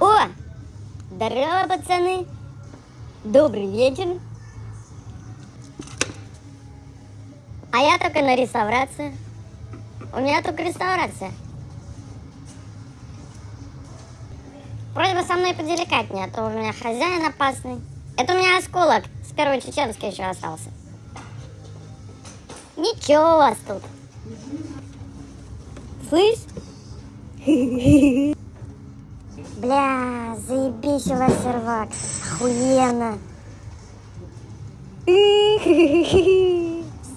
О! Здорово, пацаны! Добрый вечер! А я только на реставрации. У меня только реставрация. Просьба со мной поделикатнее, а то у меня хозяин опасный. Это у меня осколок с первой чеченской еще остался. Ничего у вас тут. Слышь? Бля, заебись у вас сервак. Охуенно.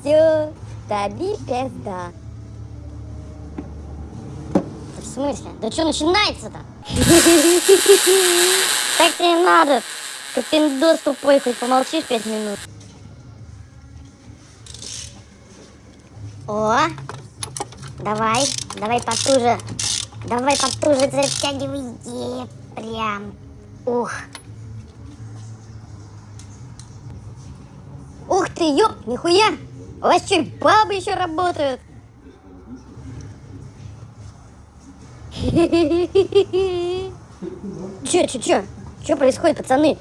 Все, таби пизда. В смысле? Да что начинается-то? Так тебе надо. Как пиндос тупой, хоть помолчишь пять минут. О, давай, давай потуже. Давай потуже затягивай. Е, прям. Ух. Ух ты, ёп, нихуя. У вас что, бабы еще работают? Че, че, че? Что происходит, пацаны?